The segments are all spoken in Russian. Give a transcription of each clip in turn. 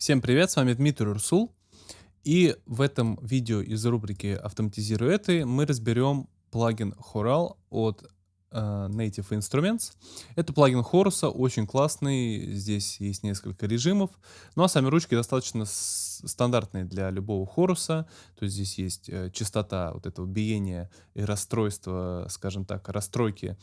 Всем привет, с вами Дмитрий Урсул. И в этом видео из рубрики «Автоматизируй это» мы разберем плагин Choral от Native Instruments. Это плагин Хоруса, очень классный, здесь есть несколько режимов, ну а сами ручки достаточно стандартные для любого хоруса, то есть здесь есть э, частота вот этого биения и расстройства, скажем так, расстройки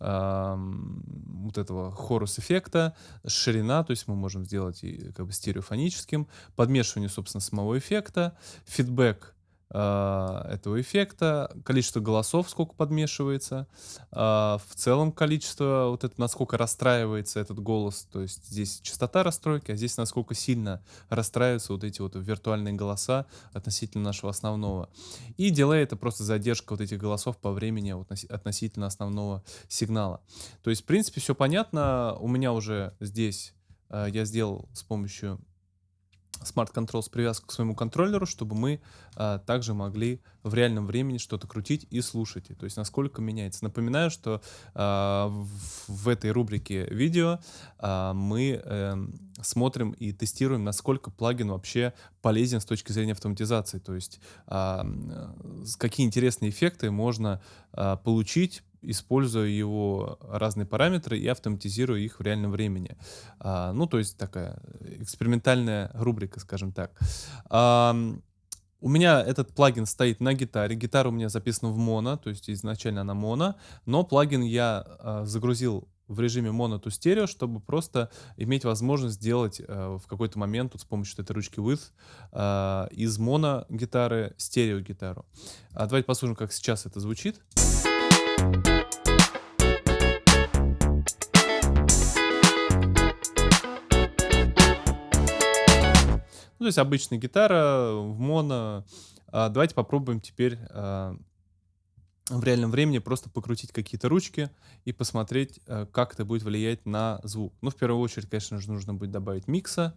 э, вот этого хорус-эффекта, ширина, то есть мы можем сделать и как бы стереофоническим, подмешивание, собственно, самого эффекта, фидбэк этого эффекта, количество голосов, сколько подмешивается, а, в целом количество, вот это насколько расстраивается этот голос, то есть здесь частота расстройки, а здесь насколько сильно расстраиваются вот эти вот виртуальные голоса относительно нашего основного. И дилей это просто задержка вот этих голосов по времени относительно основного сигнала. То есть, в принципе, все понятно. У меня уже здесь а, я сделал с помощью Smart с привязкой к своему контроллеру, чтобы мы а, также могли в реальном времени что-то крутить и слушать. То есть насколько меняется. Напоминаю, что а, в, в этой рубрике видео а, мы а, смотрим и тестируем, насколько плагин вообще полезен с точки зрения автоматизации. То есть а, какие интересные эффекты можно а, получить используя его разные параметры и автоматизируя их в реальном времени. А, ну, то есть такая экспериментальная рубрика, скажем так. У меня этот плагин стоит на гитаре. Гитара у меня записана в моно, то есть изначально она моно, но плагин я а, загрузил в режиме моно to стерео, чтобы просто иметь возможность сделать э, в какой-то момент вот с помощью этой ручки with э, из моно гитары стерео гитару. А давайте послушаем, как сейчас это звучит. Ну, то есть обычная гитара в моно. А, давайте попробуем теперь а, в реальном времени просто покрутить какие-то ручки и посмотреть, а, как это будет влиять на звук. Ну, в первую очередь, конечно же, нужно будет добавить микса.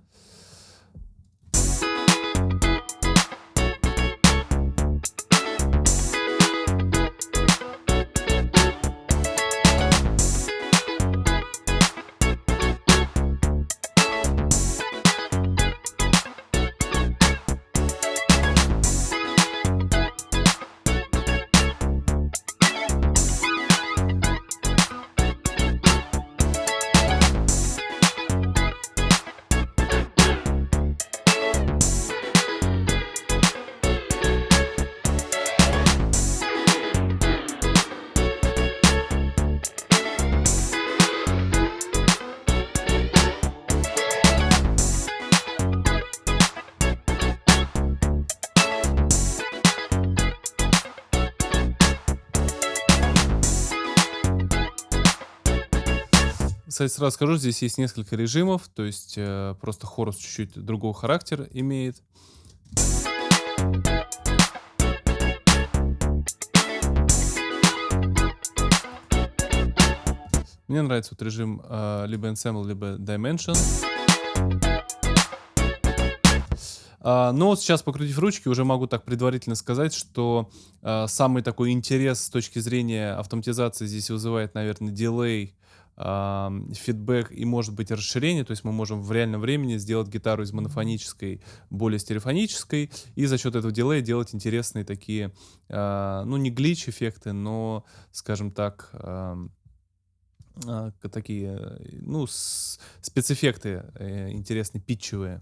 Кстати, сразу скажу, здесь есть несколько режимов, то есть э, просто хорус чуть-чуть другого характера имеет. Мне нравится вот режим э, либо Ensemble, либо Dimension. Uh, но вот сейчас, покрутив ручки, уже могу так предварительно сказать, что uh, самый такой интерес с точки зрения автоматизации здесь вызывает, наверное, дилей фидбэк и может быть расширение, то есть мы можем в реальном времени сделать гитару из монофонической более стереофонической и за счет этого дилея делать интересные такие, а, ну не глич эффекты, но, скажем так, а, такие, ну, спецэффекты э, интересные, питчевые.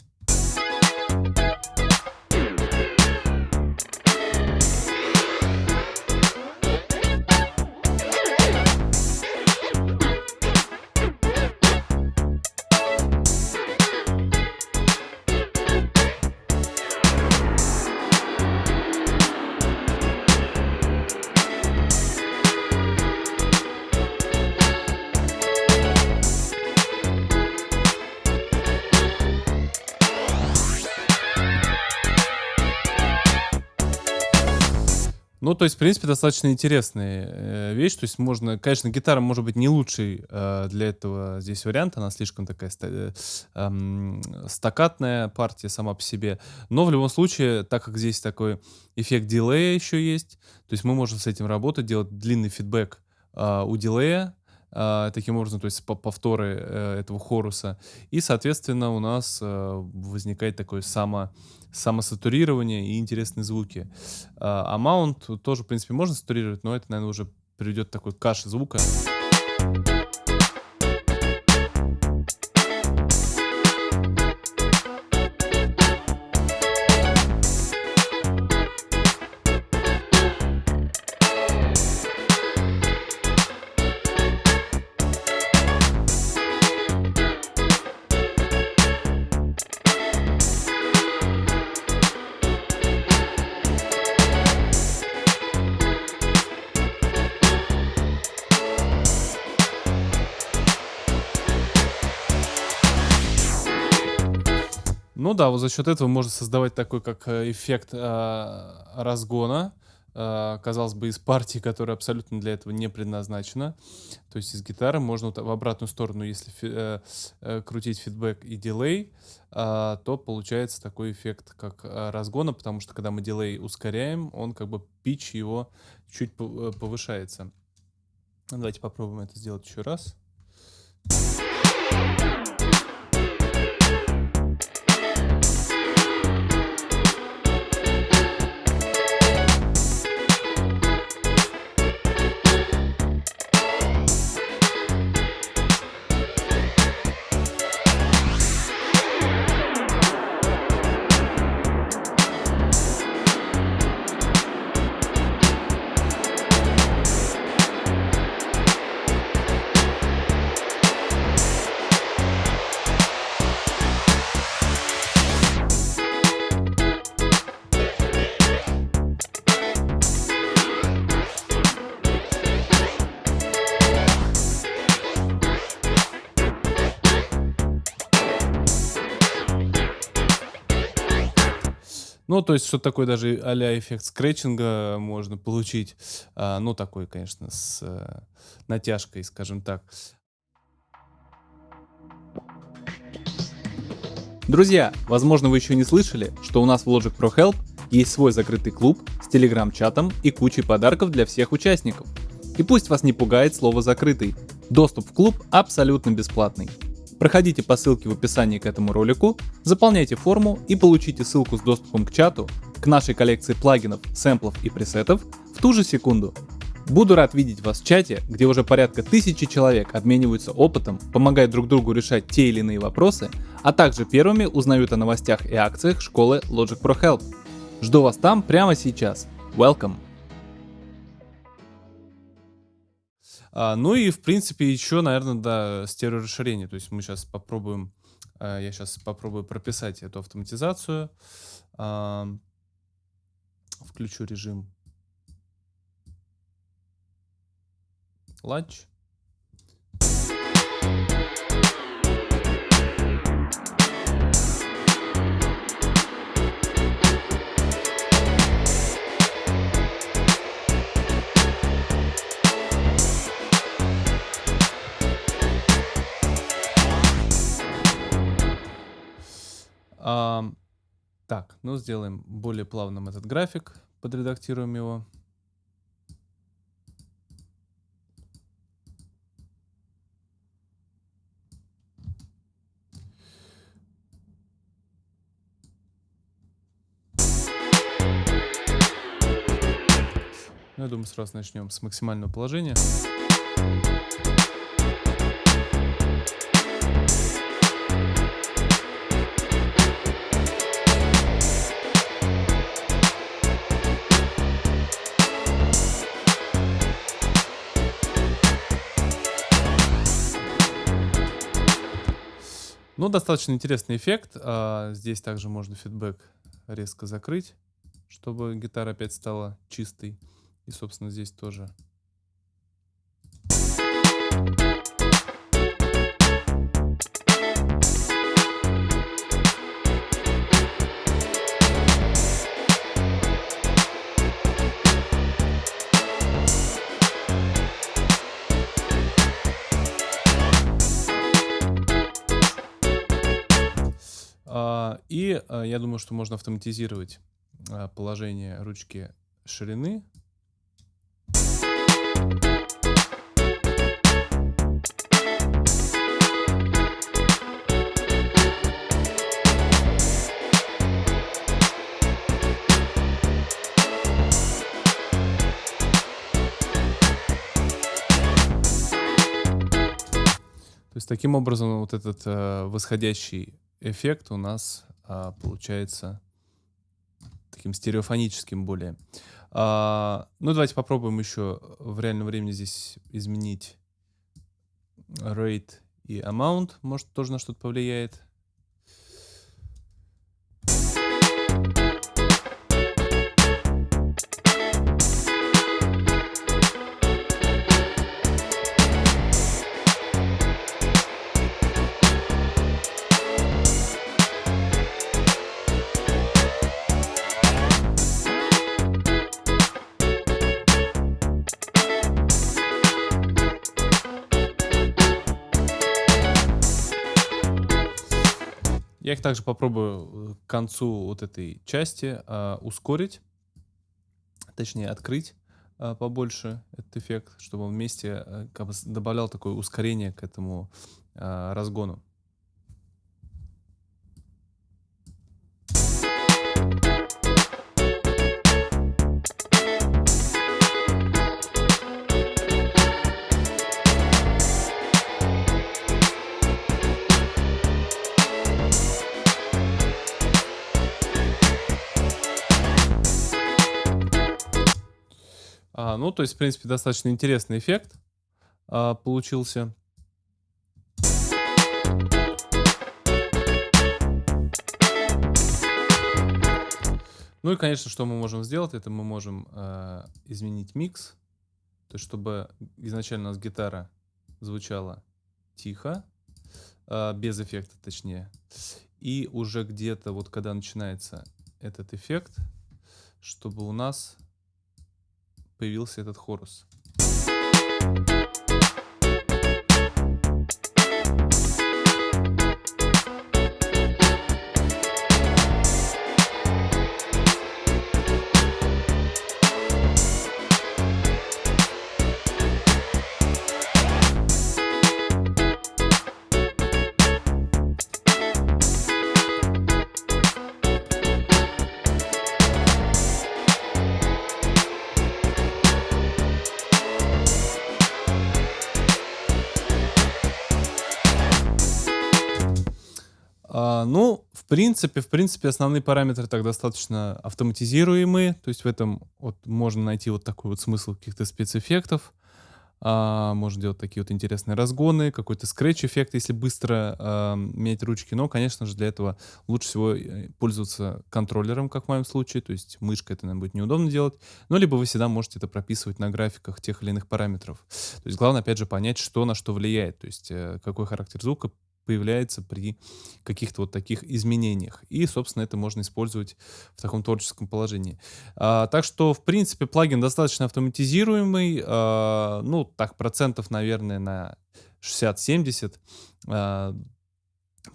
Ну, то есть, в принципе, достаточно интересная э, вещь. То есть можно, конечно, гитара может быть не лучший э, для этого здесь вариант. Она слишком такая э, э, стакатная партия сама по себе. Но в любом случае, так как здесь такой эффект дилея еще есть, то есть мы можем с этим работать, делать длинный фидбэк э, у дилея, а, таким образом, то есть повторы э, этого хоруса. И, соответственно, у нас э, возникает такое само, самосатурирование и интересные звуки. А маунт тоже, в принципе, можно сатурировать, но это, наверное, уже приведет такой каше звука. Ну да, вот за счет этого можно создавать такой как э, эффект э, разгона, э, казалось бы, из партии, которая абсолютно для этого не предназначена. То есть из гитары можно в обратную сторону, если фи э, э, крутить фидбэк и дилей, э, то получается такой эффект как э, разгона, потому что когда мы дилей ускоряем, он как бы пич его чуть повышается. Давайте попробуем это сделать еще раз. Ну, то есть, что такое даже а эффект скретчинга можно получить. А, ну, такой, конечно, с э, натяжкой, скажем так. Друзья, возможно, вы еще не слышали, что у нас в Logic Pro Help есть свой закрытый клуб с телеграм-чатом и кучей подарков для всех участников. И пусть вас не пугает слово «закрытый», доступ в клуб абсолютно бесплатный. Проходите по ссылке в описании к этому ролику, заполняйте форму и получите ссылку с доступом к чату, к нашей коллекции плагинов, сэмплов и пресетов в ту же секунду. Буду рад видеть вас в чате, где уже порядка тысячи человек обмениваются опытом, помогают друг другу решать те или иные вопросы, а также первыми узнают о новостях и акциях школы Logic Pro Help. Жду вас там прямо сейчас. Welcome! А, ну и, в принципе, еще, наверное, да, стереорасширение. То есть мы сейчас попробуем, а, я сейчас попробую прописать эту автоматизацию. А, включу режим Lunch. Так, ну сделаем более плавным этот график, подредактируем его. Ну, я думаю, сразу начнем с максимального положения. Достаточно интересный эффект. А, здесь также можно фидбэк резко закрыть, чтобы гитара опять стала чистой. И, собственно, здесь тоже А, и а, я думаю, что можно автоматизировать а, положение ручки ширины. То есть таким образом вот этот э, восходящий эффект у нас э, получается таким стереофоническим более. А, ну, давайте попробуем еще в реальном времени здесь изменить rate и amount. Может, тоже на что-то повлияет. Я их также попробую к концу вот этой части а, ускорить, точнее открыть а, побольше этот эффект, чтобы он вместе а, как бы добавлял такое ускорение к этому а, разгону. А, ну, то есть, в принципе, достаточно интересный эффект а, получился. Ну и, конечно, что мы можем сделать, это мы можем э, изменить микс, то есть чтобы изначально у нас гитара звучала тихо, э, без эффекта точнее, и уже где-то вот когда начинается этот эффект, чтобы у нас появился этот хорус. А, ну, в принципе, в принципе, основные параметры так достаточно автоматизируемые. То есть в этом вот можно найти вот такой вот смысл каких-то спецэффектов. А, можно делать такие вот интересные разгоны, какой-то скретч-эффект, если быстро а, менять ручки. Но, конечно же, для этого лучше всего э, пользоваться контроллером, как в моем случае. То есть мышкой это нам будет неудобно делать. Но либо вы всегда можете это прописывать на графиках тех или иных параметров. То есть главное, опять же, понять, что на что влияет. То есть э, какой характер звука появляется при каких-то вот таких изменениях. И, собственно, это можно использовать в таком творческом положении. А, так что, в принципе, плагин достаточно автоматизируемый. А, ну, так, процентов, наверное, на 60-70. А,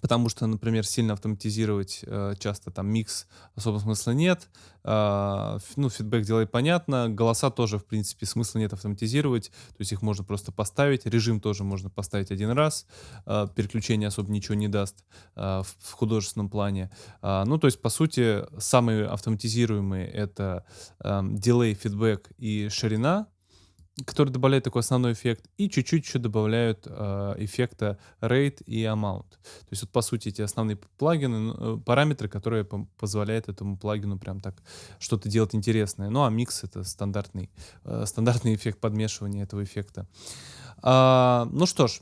Потому что, например, сильно автоматизировать э, часто там микс особо смысла нет. Э, ну, фидбэк делай понятно. Голоса тоже, в принципе, смысла нет автоматизировать. То есть их можно просто поставить. Режим тоже можно поставить один раз. Э, переключение особо ничего не даст э, в, в художественном плане. Э, ну, то есть, по сути, самые автоматизируемые это э, дилей, фидбэк и ширина который добавляет такой основной эффект, и чуть-чуть еще добавляют э, эффекта rate и amount. То есть вот по сути эти основные плагины, э, параметры, которые позволяют этому плагину прям так что-то делать интересное. Ну а микс это стандартный, э, стандартный эффект подмешивания этого эффекта. А, ну что ж,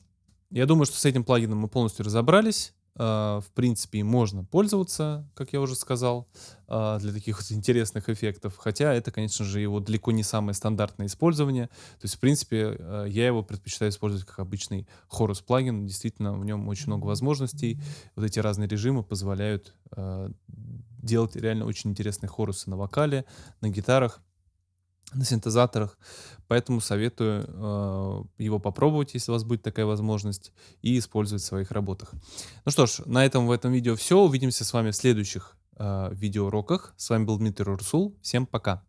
я думаю, что с этим плагином мы полностью разобрались. А, в принципе, можно пользоваться, как я уже сказал, а, для таких вот интересных эффектов. Хотя это, конечно же, его далеко не самое стандартное использование. То есть, в принципе, а, я его предпочитаю использовать как обычный хорус плагин. Действительно, в нем очень много возможностей. Вот эти разные режимы позволяют делать реально очень интересные хорусы на вокале, на гитарах на синтезаторах. Поэтому советую э, его попробовать, если у вас будет такая возможность, и использовать в своих работах. Ну что ж, на этом в этом видео все. Увидимся с вами в следующих э, видеоуроках. С вами был Дмитрий Урсул. Всем пока!